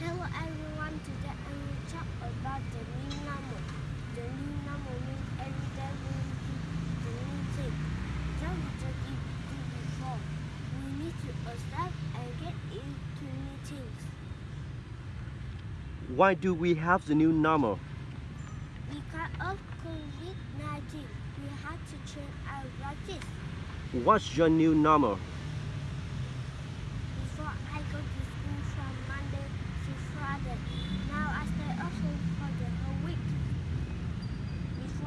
Hello everyone, today I will talk about the new normal. The new normal means every day we repeat the new thing. That we just did do before. We need to accept and get used to new things. Why do we have the new normal? Because of COVID-19, we have to change our practice. What's your new normal? Before I go to school from Monday to Friday, now I stay at home for the whole week.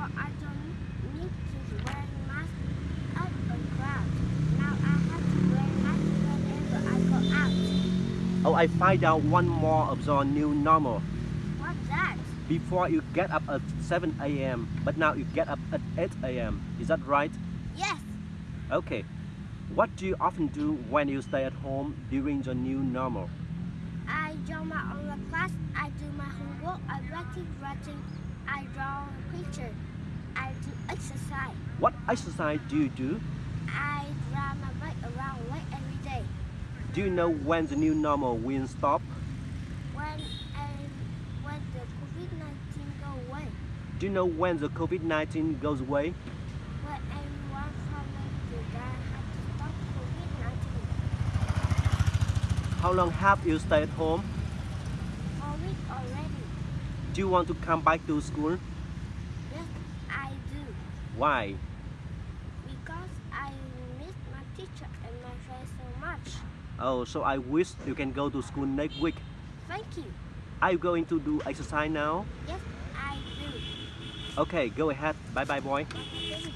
Before I don't need to wear mask out on crowd. Now I have to wear mask whenever I go out. Oh, I find out one more of your new normal. What's that? Before you get up at 7 a.m., but now you get up at 8 a.m. Is that right? Yes, Okay. What do you often do when you stay at home during the new normal? I draw my online class. I do my homework. I practice writing. I draw a picture. I do exercise. What exercise do you do? I ride my bike around lake every day. Do you know when the new normal will stop? When and when the COVID-19 go away, Do you know when the COVID-19 goes away? when everyone from the guy had to stop COVID-19 How long have you stayed at home? for a week already. Do you want to come back to school? Yes, I do. Why? Because I miss my teacher and my friends so much. Oh, so I wish you can go to school next week. Thank you. Are you going to do exercise now? Yes, I do. Okay, go ahead. Bye bye, boy. Bye.